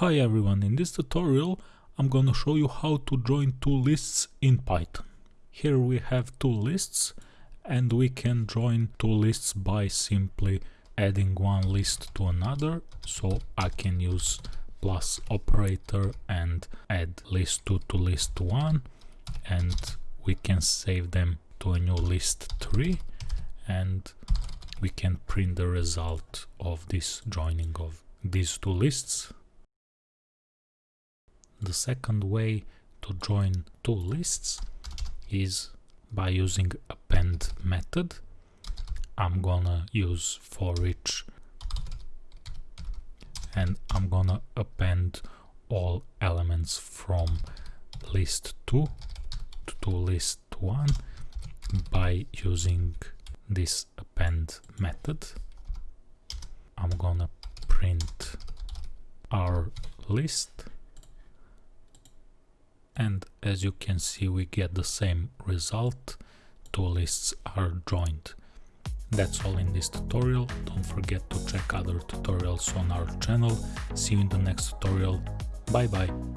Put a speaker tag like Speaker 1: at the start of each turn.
Speaker 1: Hi everyone, in this tutorial I'm gonna show you how to join two lists in Python. Here we have two lists and we can join two lists by simply adding one list to another. So I can use plus operator and add list 2 to list 1 and we can save them to a new list 3 and we can print the result of this joining of these two lists the second way to join two lists is by using append method. I'm gonna use for each and I'm gonna append all elements from list 2 to list 1 by using this append method. I'm gonna print our list and as you can see we get the same result. Two lists are joined. That's all in this tutorial. Don't forget to check other tutorials on our channel. See you in the next tutorial. Bye bye